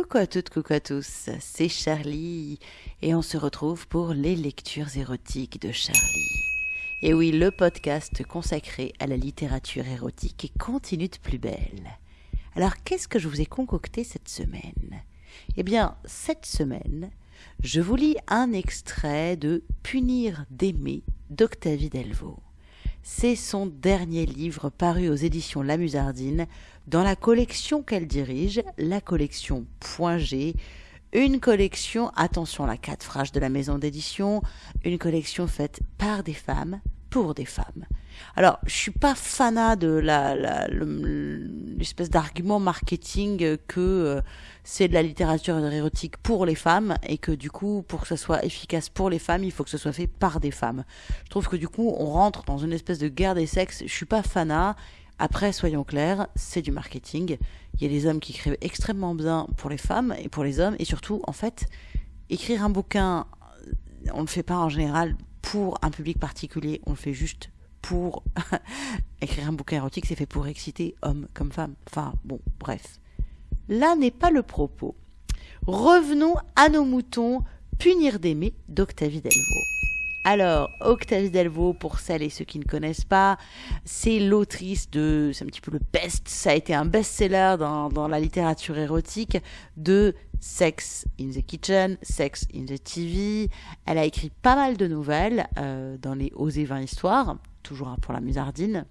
Coucou à toutes, coucou à tous, c'est Charlie et on se retrouve pour les lectures érotiques de Charlie. Et oui, le podcast consacré à la littérature érotique et continue de plus belle. Alors qu'est-ce que je vous ai concocté cette semaine? Eh bien, cette semaine, je vous lis un extrait de Punir d'aimer d'Octavie Delvaux. C'est son dernier livre paru aux éditions La Musardine dans la collection qu'elle dirige, la collection Point G, une collection, attention la quatre phrases de la maison d'édition, une collection faite par des femmes, pour des femmes. Alors, je suis pas fanat de la, l'espèce d'argument marketing que euh, c'est de la littérature érotique pour les femmes et que du coup, pour que ce soit efficace pour les femmes, il faut que ce soit fait par des femmes. Je trouve que du coup, on rentre dans une espèce de guerre des sexes. Je suis pas fanat. Après, soyons clairs, c'est du marketing. Il y a des hommes qui écrivent extrêmement bien pour les femmes et pour les hommes. Et surtout, en fait, écrire un bouquin, on ne le fait pas en général pour un public particulier, on le fait juste pour écrire un bouquin érotique, c'est fait pour exciter hommes comme femmes. Enfin, bon, bref. Là n'est pas le propos. Revenons à nos moutons, Punir d'aimer d'Octavie Delvaux. Alors, Octavie Delvaux, pour celles et ceux qui ne connaissent pas, c'est l'autrice de, c'est un petit peu le best, ça a été un best-seller dans, dans la littérature érotique de Sex in the Kitchen, Sex in the TV. Elle a écrit pas mal de nouvelles euh, dans les Osées 20 histoires, toujours pour la musardine.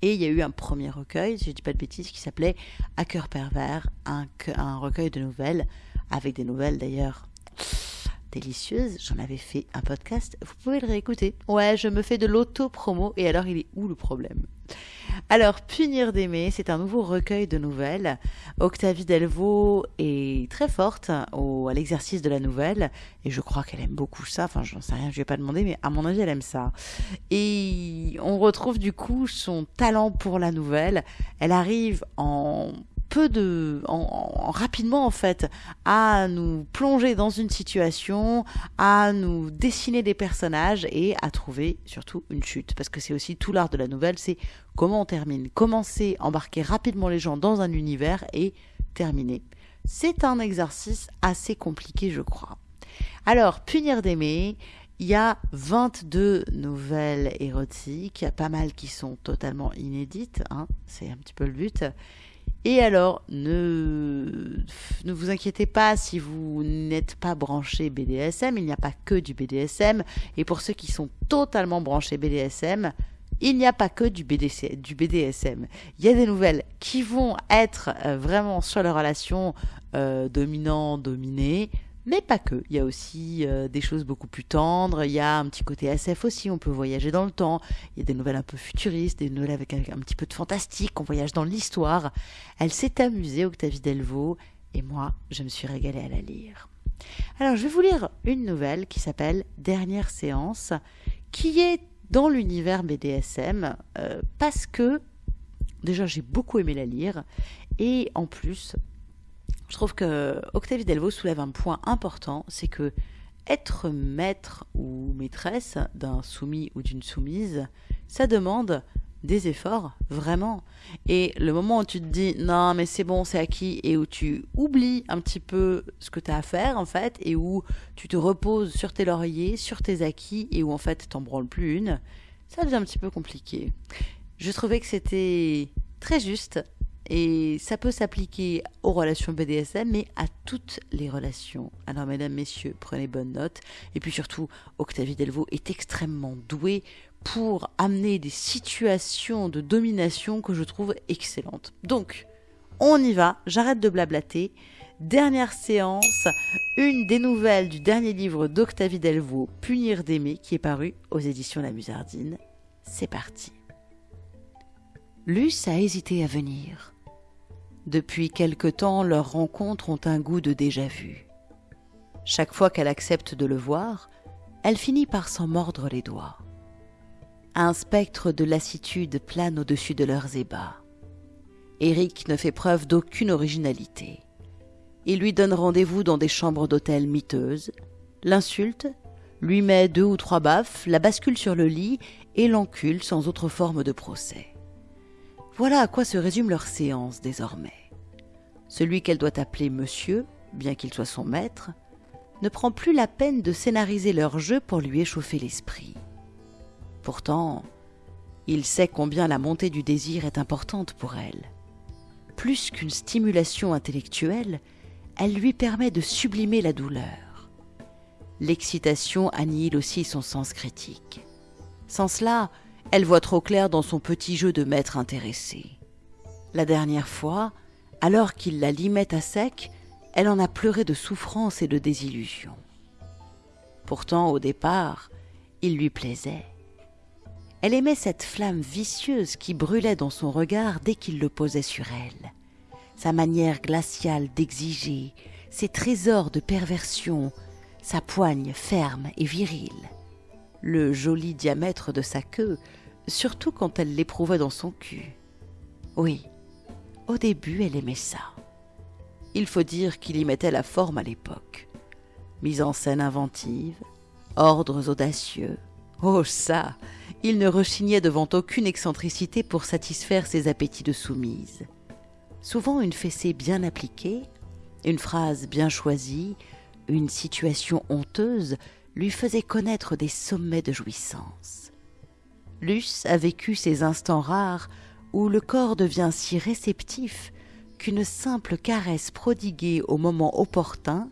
Et il y a eu un premier recueil, si je dis pas de bêtises, qui s'appelait À cœur pervers, un, un recueil de nouvelles, avec des nouvelles d'ailleurs délicieuse, j'en avais fait un podcast, vous pouvez le réécouter. Ouais, je me fais de l'auto-promo, et alors il est où le problème? Alors, Punir d'aimer, c'est un nouveau recueil de nouvelles. Octavie Delvaux est très forte au, à l'exercice de la nouvelle, et je crois qu'elle aime beaucoup ça. Enfin, j'en sais rien, je ne vais pas demander, mais à mon avis, elle aime ça. Et on retrouve du coup son talent pour la nouvelle. Elle arrive en peu de, en, rapidement en fait, à nous plonger dans une situation, à nous dessiner des personnages et à trouver surtout une chute. Parce que c'est aussi tout l'art de la nouvelle, c'est comment on termine. Commencer, embarquer rapidement les gens dans un univers et terminer. C'est un exercice assez compliqué, je crois. Alors, punir d'aimer, il y a 22 nouvelles érotiques, il y a pas mal qui sont totalement inédites, hein, c'est un petit peu le but. Et alors, ne, vous inquiétez pas si vous n'êtes pas branché BDSM, il n'y a pas que du BDSM. Et pour ceux qui sont totalement branchés BDSM, il n'y a pas que du, du BDSM. Il y a des nouvelles qui vont être euh, vraiment sur la relation euh, dominant-dominé, mais pas que. Il y a aussi euh, des choses beaucoup plus tendres. Il y a un petit côté SF aussi. On peut voyager dans le temps. Il y a des nouvelles un peu futuristes, des nouvelles avec un, petit peu de fantastique. On voyage dans l'histoire. Elle s'est amusée, Octavie Delvaux, et moi, je me suis régalée à la lire. Alors, je vais vous lire une nouvelle qui s'appelle Dernière séance, qui est dans l'univers BDSM, euh, parce que déjà j'ai beaucoup aimé la lire, et en plus, je trouve que Octavie Delvaux soulève un point important, c'est que être maître ou maîtresse d'un soumis ou d'une soumise, ça demande des efforts, vraiment. Et le moment où tu te dis non mais c'est bon, c'est acquis, et où tu oublies un petit peu ce que tu as à faire en fait, et où tu te reposes sur tes lauriers, sur tes acquis, et où en fait t'en branles plus une, ça devient un petit peu compliqué. Je trouvais que c'était très juste et ça peut s'appliquer aux relations BDSM, mais à toutes les relations. Alors, mesdames, messieurs, prenez bonne note. Et puis surtout, Octavie Delvaux est extrêmement douée pour amener des situations de domination que je trouve excellentes. Donc, on y va, j'arrête de blablater. Dernière séance, une des nouvelles du dernier livre d'Octavie Delvaux, Punir d'aimer, qui est paru aux éditions La Musardine. C'est parti. Luce a hésité à venir. Depuis quelque temps, leurs rencontres ont un goût de déjà-vu. Chaque fois qu'elle accepte de le voir, elle finit par s'en mordre les doigts. Un spectre de lassitude plane au-dessus de leurs ébats. Eric ne fait preuve d'aucune originalité. Il lui donne rendez-vous dans des chambres d'hôtel miteuses, l'insulte, lui met deux ou trois baffes, la bascule sur le lit et l'encule sans autre forme de procès. Voilà à quoi se résume leur séance désormais. Celui qu'elle doit appeler monsieur, bien qu'il soit son maître, ne prend plus la peine de scénariser leur jeu pour lui échauffer l'esprit. Pourtant, il sait combien la montée du désir est importante pour elle. Plus qu'une stimulation intellectuelle, elle lui permet de sublimer la douleur. L'excitation annihile aussi son sens critique. Sans cela, elle voit trop clair dans son petit jeu de maître intéressé. La dernière fois, alors qu'il la limait à sec, elle en a pleuré de souffrance et de désillusion. Pourtant, au départ, il lui plaisait. Elle aimait cette flamme vicieuse qui brûlait dans son regard dès qu'il le posait sur elle. Sa manière glaciale d'exiger, ses trésors de perversion, sa poigne ferme et virile, le joli diamètre de sa queue, surtout quand elle l'éprouvait dans son cul. Oui, au début elle aimait ça. Il faut dire qu'il y mettait la forme à l'époque. Mise en scène inventive, ordres audacieux. Oh ça Il ne rechignait devant aucune excentricité pour satisfaire ses appétits de soumise. Souvent une fessée bien appliquée, une phrase bien choisie, une situation honteuse lui faisait connaître des sommets de jouissance. Luce a vécu ces instants rares où le corps devient si réceptif qu'une simple caresse prodiguée au moment opportun,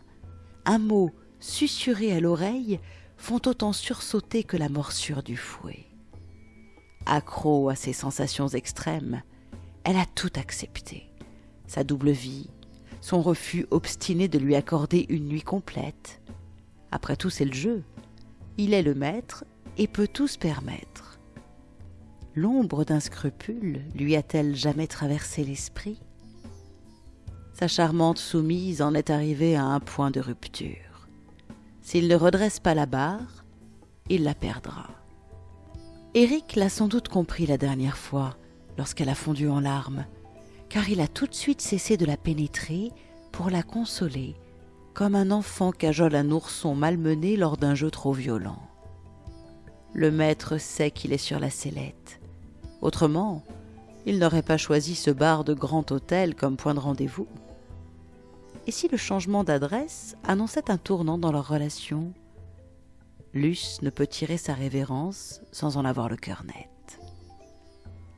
un mot susurré à l'oreille, font autant sursauter que la morsure du fouet. Accro à ces sensations extrêmes, elle a tout accepté. Sa double vie, son refus obstiné de lui accorder une nuit complète. Après tout, c'est le jeu. Il est le maître et peut tout se permettre. L'ombre d'un scrupule lui a-t-elle jamais traversé l'esprit? Sa charmante soumise en est arrivée à un point de rupture. S'il ne redresse pas la barre, il la perdra. Eric l'a sans doute compris la dernière fois, lorsqu'elle a fondu en larmes, car il a tout de suite cessé de la pénétrer pour la consoler, comme un enfant cajole un ourson malmené lors d'un jeu trop violent. Le maître sait qu'il est sur la sellette. Autrement, il n'aurait pas choisi ce bar de grand hôtel comme point de rendez-vous. Et si le changement d'adresse annonçait un tournant dans leur relation? Luce ne peut tirer sa révérence sans en avoir le cœur net.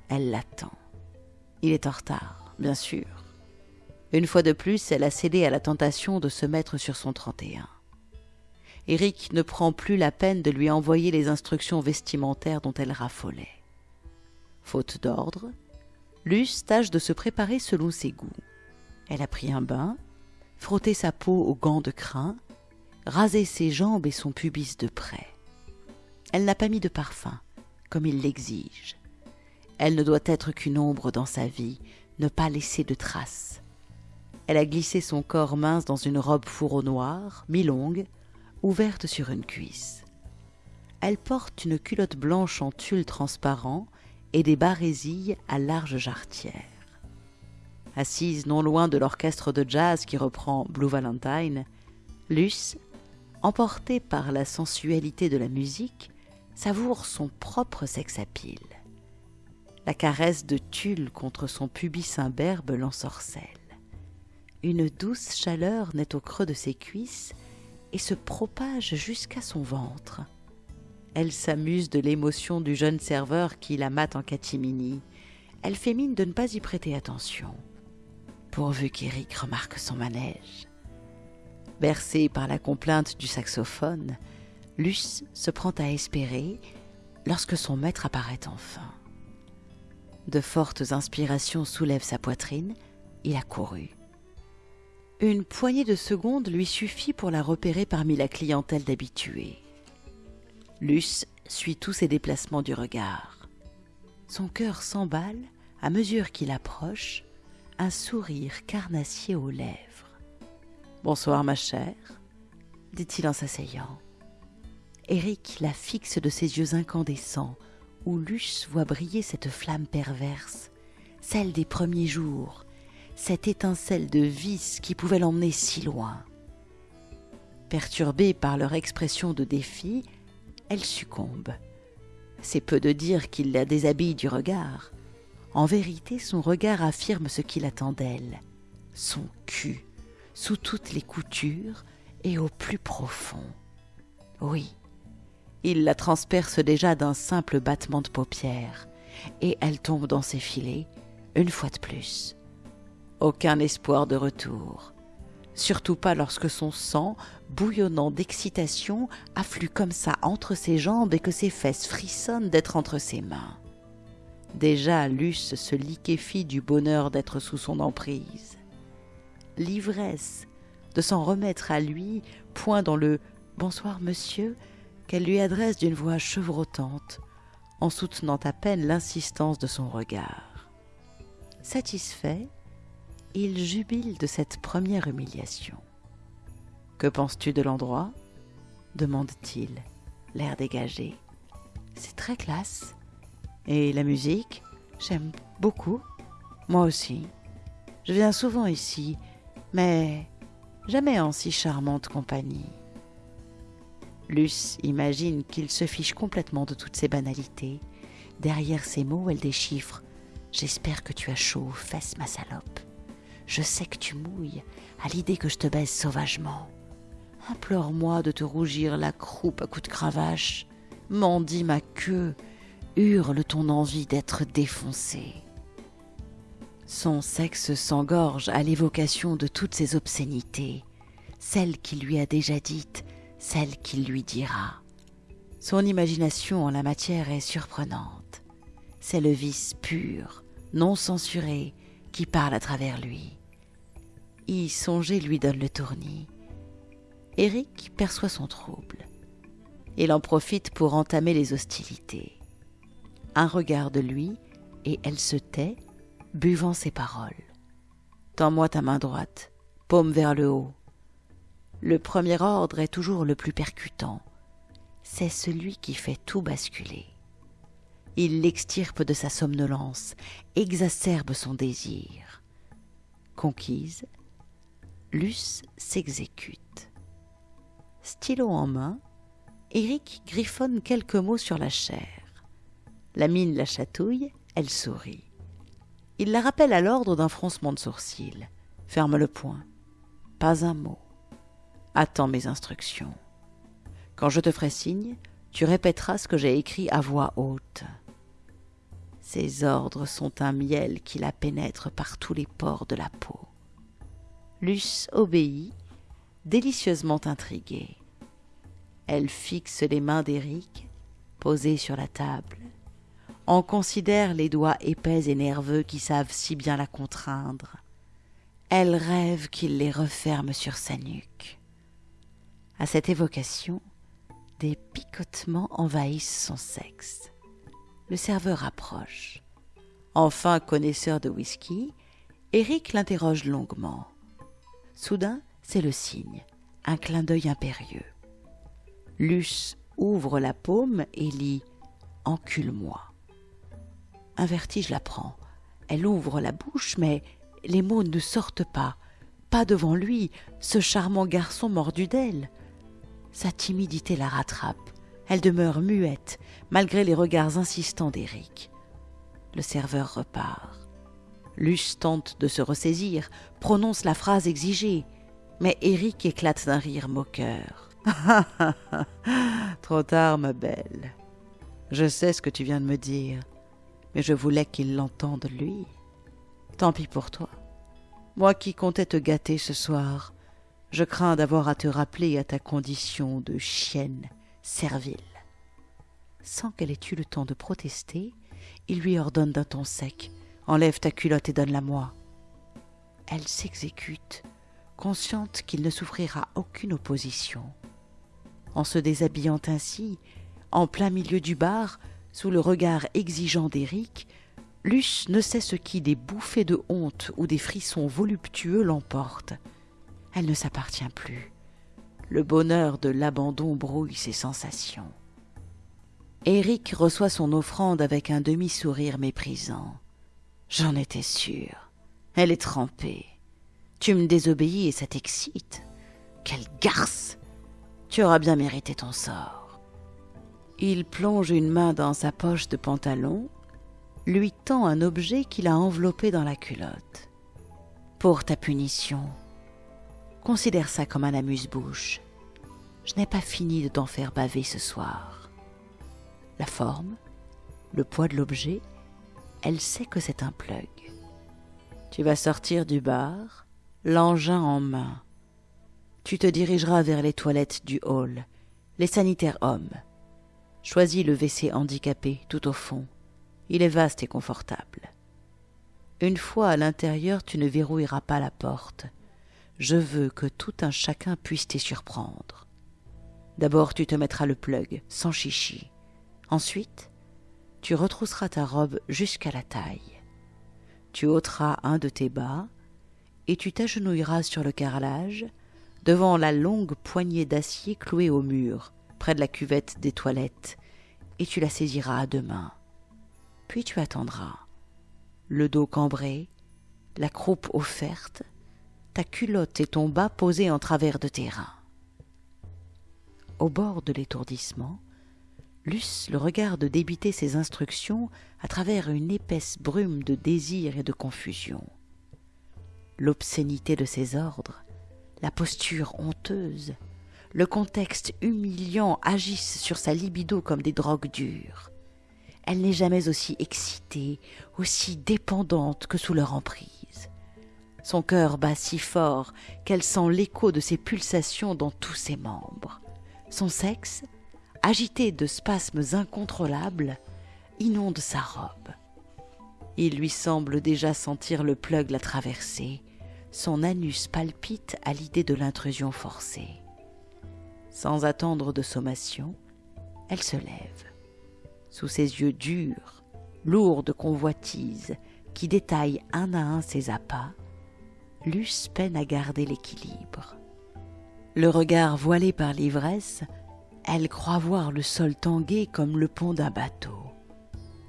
Elle l'attend. Il est en retard, bien sûr. Une fois de plus, elle a cédé à la tentation de se mettre sur son 31. Eric ne prend plus la peine de lui envoyer les instructions vestimentaires dont elle raffolait. Faute d'ordre, Luce tâche de se préparer selon ses goûts. Elle a pris un bain, frotté sa peau aux gants de crin, rasé ses jambes et son pubis de près. Elle n'a pas mis de parfum, comme il l'exige. Elle ne doit être qu'une ombre dans sa vie, ne pas laisser de traces. Elle a glissé son corps mince dans une robe fourreau noire, mi-longue, ouverte sur une cuisse. Elle porte une culotte blanche en tulle transparent et des barésilles à large jarretière. Assise non loin de l'orchestre de jazz qui reprend Blue Valentine, Luce, emportée par la sensualité de la musique, savoure son propre sex appeal. La caresse de tulle contre son pubis imberbe l'ensorcelle. Une douce chaleur naît au creux de ses cuisses et se propage jusqu'à son ventre. Elle s'amuse de l'émotion du jeune serveur qui la mate en catimini. Elle fait mine de ne pas y prêter attention, pourvu qu'Éric remarque son manège. Bercée par la complainte du saxophone, Luce se prend à espérer lorsque son maître apparaît enfin. De fortes inspirations soulèvent sa poitrine, il a couru. Une poignée de secondes lui suffit pour la repérer parmi la clientèle d'habitués. Luce suit tous ses déplacements du regard. Son cœur s'emballe à mesure qu'il approche, un sourire carnassier aux lèvres. Bonsoir, ma chère, dit-il en s'asseyant. Eric la fixe de ses yeux incandescents, où Luce voit briller cette flamme perverse, celle des premiers jours, cette étincelle de vice qui pouvait l'emmener si loin. Perturbée par leur expression de défi, elle succombe. C'est peu de dire qu'il la déshabille du regard. En vérité, son regard affirme ce qu'il attend d'elle, son cul, sous toutes les coutures et au plus profond. Oui, il la transperce déjà d'un simple battement de paupières, et elle tombe dans ses filets, une fois de plus. Aucun espoir de retour, surtout pas lorsque son sang, bouillonnant d'excitation, afflue comme ça entre ses jambes et que ses fesses frissonnent d'être entre ses mains. Déjà Luce se liquéfie du bonheur d'être sous son emprise. L'ivresse de s'en remettre à lui, point dans le Bonsoir monsieur qu'elle lui adresse d'une voix chevrotante, en soutenant à peine l'insistance de son regard. Satisfait, il jubile de cette première humiliation. Que penses-tu de l'endroit? demande-t-il, l'air dégagé. C'est très classe. Et la musique? J'aime beaucoup. Moi aussi. Je viens souvent ici, mais jamais en si charmante compagnie. Luce imagine qu'il se fiche complètement de toutes ces banalités. Derrière ces mots, elle déchiffre J'espère que tu as chaud aux fesses, ma salope. Je sais que tu mouilles à l'idée que je te baise sauvagement. Implore-moi de te rougir la croupe à coups de cravache. Mendie ma queue, hurle ton envie d'être défoncé. Son sexe s'engorge à l'évocation de toutes ces obscénités, celles qu'il lui a déjà dites, celles qu'il lui dira. Son imagination en la matière est surprenante. C'est le vice pur, non censuré, qui parle à travers lui. Y songer lui donne le tournis. Eric perçoit son trouble. Il en profite pour entamer les hostilités un regard de lui, et elle se tait, buvant ses paroles. Tends-moi ta main droite, paume vers le haut. Le premier ordre est toujours le plus percutant. C'est celui qui fait tout basculer. Il l'extirpe de sa somnolence, exacerbe son désir. Conquise, Luce s'exécute. Stylo en main, Eric griffonne quelques mots sur la chair. La mine la chatouille, elle sourit. Il la rappelle à l'ordre d'un froncement de sourcils. Ferme le poing. Pas un mot. Attends mes instructions. Quand je te ferai signe, tu répéteras ce que j'ai écrit à voix haute. Ces ordres sont un miel qui la pénètre par tous les pores de la peau. Luce obéit, délicieusement intriguée. Elle fixe les mains d'Éric, posées sur la table, en considère les doigts épais et nerveux qui savent si bien la contraindre. Elle rêve qu'il les referme sur sa nuque. À cette évocation, des picotements envahissent son sexe. Le serveur approche. Enfin connaisseur de whisky, Eric l'interroge longuement. Soudain, c'est le signe, un clin d'œil impérieux. Luce ouvre la paume et lit Encule-moi. Un vertige la prend. Elle ouvre la bouche, mais les mots ne sortent pas. Pas devant lui, ce charmant garçon mordu d'elle. Sa timidité la rattrape. Elle demeure muette, malgré les regards insistants d'Éric. Le serveur repart. Luce tente de se ressaisir, prononce la phrase exigée, mais Éric éclate d'un rire moqueur. Trop tard, ma belle. Je sais ce que tu viens de me dire mais je voulais qu'il l'entende lui. Tant pis pour toi. Moi qui comptais te gâter ce soir, je crains d'avoir à te rappeler à ta condition de chienne servile. Sans qu'elle ait eu le temps de protester, il lui ordonne d'un ton sec Enlève ta culotte et donne-la-moi. Elle s'exécute, consciente qu'il ne souffrira aucune opposition. En se déshabillant ainsi, en plein milieu du bar, sous le regard exigeant d'Éric, Luce ne sait ce qui des bouffées de honte ou des frissons voluptueux l'emportent. Elle ne s'appartient plus. Le bonheur de l'abandon brouille ses sensations. Éric reçoit son offrande avec un demi-sourire méprisant. J'en étais sûr. Elle est trempée. Tu me désobéis et ça t'excite. Quelle garce Tu auras bien mérité ton sort. Il plonge une main dans sa poche de pantalon, lui tend un objet qu'il a enveloppé dans la culotte. Pour ta punition, considère ça comme un amuse-bouche. Je n'ai pas fini de t'en faire baver ce soir. La forme, le poids de l'objet, elle sait que c'est un plug. Tu vas sortir du bar, l'engin en main. Tu te dirigeras vers les toilettes du hall, les sanitaires hommes. Choisis le WC handicapé tout au fond. Il est vaste et confortable. Une fois à l'intérieur, tu ne verrouilleras pas la porte. Je veux que tout un chacun puisse t'y surprendre. D'abord, tu te mettras le plug, sans chichi. Ensuite, tu retrousseras ta robe jusqu'à la taille. Tu ôteras un de tes bas et tu t'agenouilleras sur le carrelage devant la longue poignée d'acier clouée au mur, près de la cuvette des toilettes, et tu la saisiras à deux mains. Puis tu attendras. Le dos cambré, la croupe offerte, ta culotte et ton bas posés en travers de tes reins. Au bord de l'étourdissement, Luce le regarde débiter ses instructions à travers une épaisse brume de désir et de confusion. L'obscénité de ses ordres, la posture honteuse, le contexte humiliant agissent sur sa libido comme des drogues dures. Elle n'est jamais aussi excitée, aussi dépendante que sous leur emprise. Son cœur bat si fort qu'elle sent l'écho de ses pulsations dans tous ses membres. Son sexe, agité de spasmes incontrôlables, inonde sa robe. Il lui semble déjà sentir le plug la traverser. Son anus palpite à l'idée de l'intrusion forcée. Sans attendre de sommation, elle se lève. Sous ses yeux durs, lourds de convoitise, qui détaillent un à un ses appâts, Luce peine à garder l'équilibre. Le regard voilé par l'ivresse, elle croit voir le sol tanguer comme le pont d'un bateau.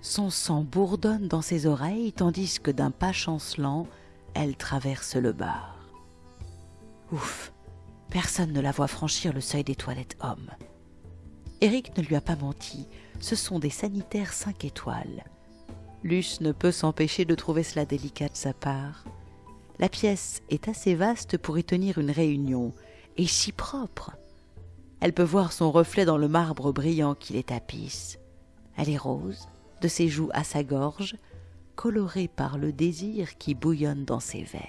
Son sang bourdonne dans ses oreilles tandis que d'un pas chancelant, elle traverse le bar. Ouf, personne ne la voit franchir le seuil des toilettes hommes. Eric ne lui a pas menti, ce sont des sanitaires cinq étoiles. Luce ne peut s'empêcher de trouver cela délicat de sa part. La pièce est assez vaste pour y tenir une réunion, et si propre. Elle peut voir son reflet dans le marbre brillant qui les tapisse. Elle est rose, de ses joues à sa gorge, colorée par le désir qui bouillonne dans ses veines.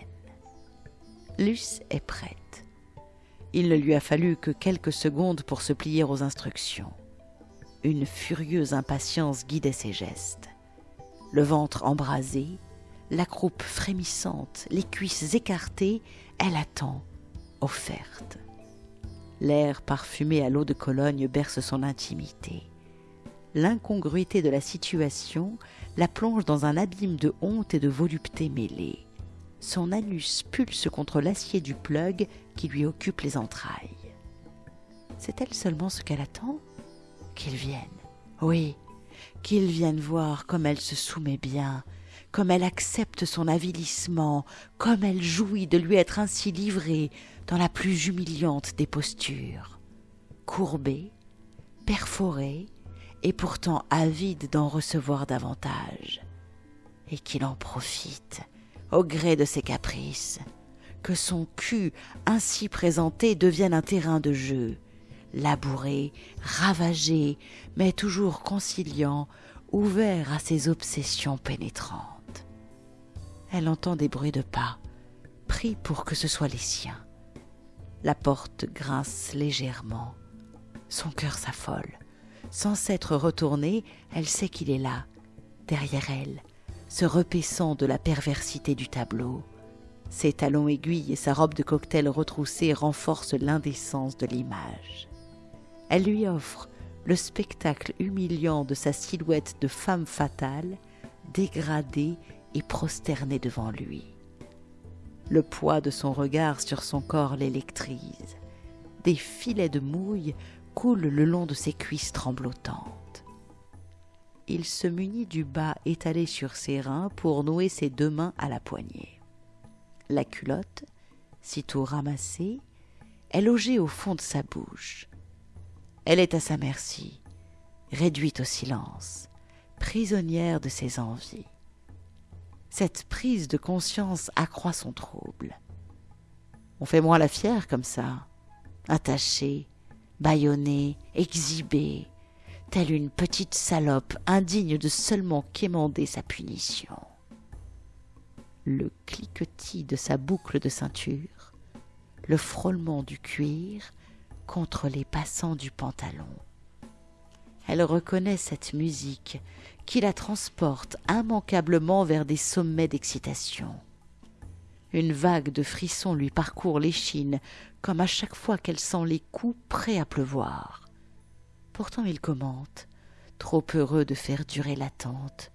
Luce est prête. Il ne lui a fallu que quelques secondes pour se plier aux instructions. Une furieuse impatience guidait ses gestes. Le ventre embrasé, la croupe frémissante, les cuisses écartées, elle attend, offerte. L'air parfumé à l'eau de Cologne berce son intimité. L'incongruité de la situation la plonge dans un abîme de honte et de volupté mêlée. Son anus pulse contre l'acier du plug qui lui occupe les entrailles. C'est-elle seulement ce qu'elle attend? Qu'il vienne. Oui, qu'il vienne voir comme elle se soumet bien, comme elle accepte son avilissement, comme elle jouit de lui être ainsi livrée dans la plus humiliante des postures. Courbée, perforée, et pourtant avide d'en recevoir davantage. Et qu'il en profite, au gré de ses caprices, que son cul ainsi présenté devienne un terrain de jeu, labouré, ravagé, mais toujours conciliant, ouvert à ses obsessions pénétrantes. Elle entend des bruits de pas, prie pour que ce soit les siens. La porte grince légèrement. Son cœur s'affole. Sans s'être retournée, elle sait qu'il est là, derrière elle, se repaissant de la perversité du tableau. Ses talons aiguilles et sa robe de cocktail retroussée renforcent l'indécence de l'image. Elle lui offre le spectacle humiliant de sa silhouette de femme fatale, dégradée et prosternée devant lui. Le poids de son regard sur son corps l'électrise. Des filets de mouille coule le long de ses cuisses tremblotantes. Il se munit du bas étalé sur ses reins pour nouer ses deux mains à la poignée. La culotte, sitôt ramassée, est logée au fond de sa bouche. Elle est à sa merci, réduite au silence, prisonnière de ses envies. Cette prise de conscience accroît son trouble. On fait moins la fière comme ça, attachée, bâillonnée, exhibée, telle une petite salope indigne de seulement quémander sa punition. Le cliquetis de sa boucle de ceinture, le frôlement du cuir contre les passants du pantalon. Elle reconnaît cette musique qui la transporte immanquablement vers des sommets d'excitation. Une vague de frissons lui parcourt l'échine, comme à chaque fois qu'elle sent les coups prêts à pleuvoir. Pourtant il commente, trop heureux de faire durer l'attente.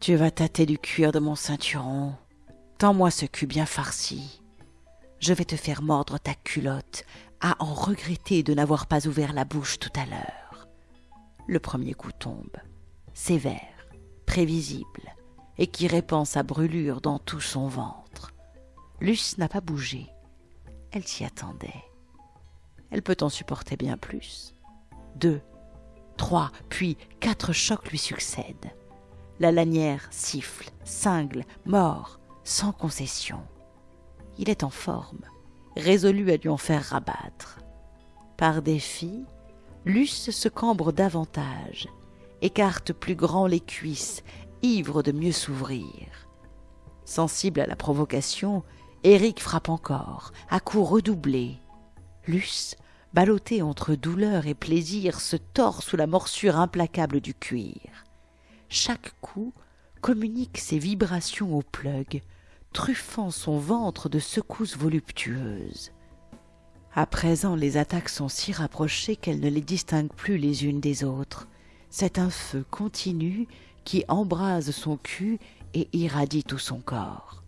Tu vas tâter du cuir de mon ceinturon. Tends-moi ce cul bien farci. Je vais te faire mordre ta culotte, à en regretter de n'avoir pas ouvert la bouche tout à l'heure. Le premier coup tombe, sévère, prévisible, et qui répand sa brûlure dans tout son ventre. Luce n'a pas bougé. Elle s'y attendait. Elle peut en supporter bien plus deux, trois, puis quatre chocs lui succèdent. La lanière siffle, cingle, mord, sans concession. Il est en forme, résolu à lui en faire rabattre. Par défi, Luce se cambre davantage, écarte plus grand les cuisses, ivre de mieux s'ouvrir. Sensible à la provocation, Éric frappe encore, à coups redoublés. Luce ballotté entre douleur et plaisir, se tord sous la morsure implacable du cuir. Chaque coup communique ses vibrations au plug, truffant son ventre de secousses voluptueuses. À présent, les attaques sont si rapprochées qu'elle ne les distingue plus les unes des autres. C'est un feu continu qui embrase son cul et irradie tout son corps.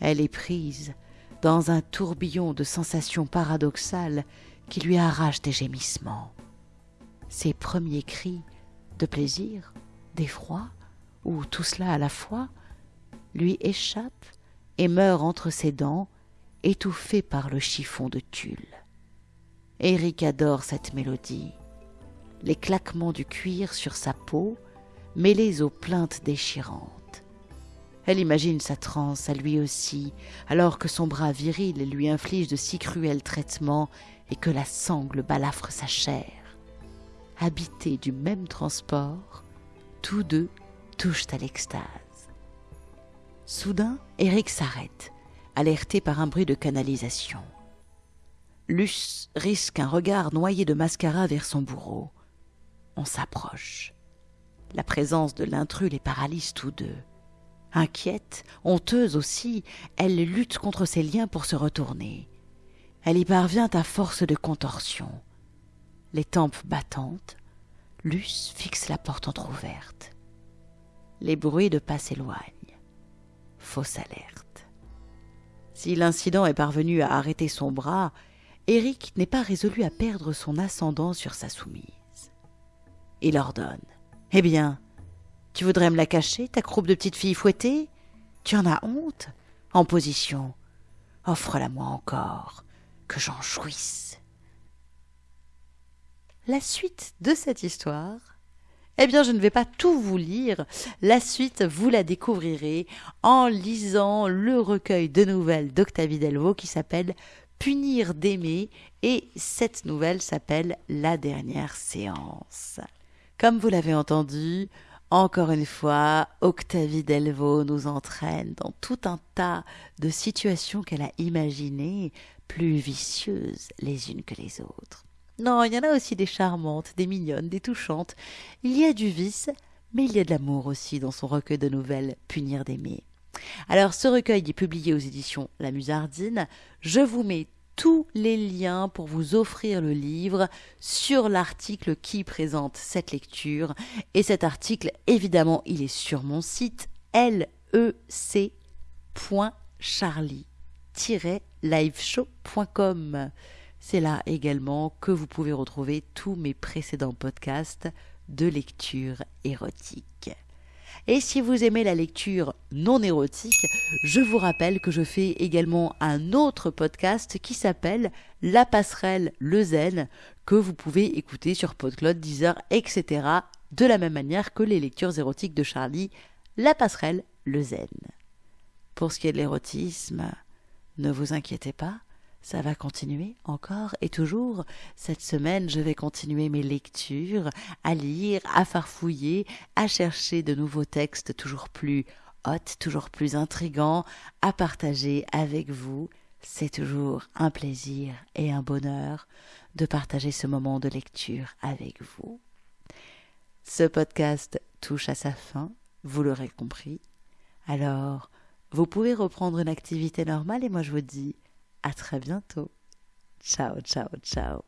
Elle est prise dans un tourbillon de sensations paradoxales qui lui arrachent des gémissements. Ses premiers cris de plaisir, d'effroi, ou tout cela à la fois, lui échappent et meurent entre ses dents, étouffés par le chiffon de tulle. Eric adore cette mélodie. Les claquements du cuir sur sa peau, mêlés aux plaintes déchirantes. Elle imagine sa transe à lui aussi, alors que son bras viril lui inflige de si cruels traitements et que la sangle balafre sa chair. Habités du même transport, tous deux touchent à l'extase. Soudain, Eric s'arrête, alerté par un bruit de canalisation. Luce risque un regard noyé de mascara vers son bourreau. On s'approche. La présence de l'intrus les paralyse tous deux. Inquiète, honteuse aussi, elle lutte contre ses liens pour se retourner. Elle y parvient à force de contorsion. Les tempes battantes, Luce fixe la porte entr'ouverte. Les bruits de pas s'éloignent. Fausse alerte. Si l'incident est parvenu à arrêter son bras, Eric n'est pas résolu à perdre son ascendant sur sa soumise. Il ordonne. Eh bien, tu voudrais me la cacher, ta croupe de petite fille fouettée? Tu en as honte? En position. Offre-la-moi encore, que j'en jouisse. La suite de cette histoire eh bien, je ne vais pas tout vous lire. La suite, vous la découvrirez en lisant le recueil de nouvelles d'Octavie Delvaux qui s'appelle Punir d'aimer et cette nouvelle s'appelle La dernière séance. Comme vous l'avez entendu, encore une fois, Octavie Delvaux nous entraîne dans tout un tas de situations qu'elle a imaginées, plus vicieuses les unes que les autres. Non, il y en a aussi des charmantes, des mignonnes, des touchantes. Il y a du vice, mais il y a de l'amour aussi dans son recueil de nouvelles Punir d'aimer. Alors, ce recueil est publié aux éditions La Musardine. Je vous mets tous les liens pour vous offrir le livre sur l'article qui présente cette lecture. Et cet article, évidemment, il est sur mon site lec.charlie-liveshow.com. C'est là également que vous pouvez retrouver tous mes précédents podcasts de lecture érotique. Et si vous aimez la lecture non érotique, je vous rappelle que je fais également un autre podcast qui s'appelle La passerelle Le Zen, que vous pouvez écouter sur PodCloud, Deezer, etc. de la même manière que les lectures érotiques de Charlie, La passerelle le zen. Pour ce qui est de l'érotisme, ne vous inquiétez pas, ça va continuer encore et toujours. Cette semaine, je vais continuer mes lectures, à lire, à farfouiller, à chercher de nouveaux textes toujours plus hot, toujours plus intrigants, à partager avec vous. C'est toujours un plaisir et un bonheur de partager ce moment de lecture avec vous. Ce podcast touche à sa fin, vous l'aurez compris. Alors, vous pouvez reprendre une activité normale et moi je vous dis à très bientôt. Ciao, ciao, ciao.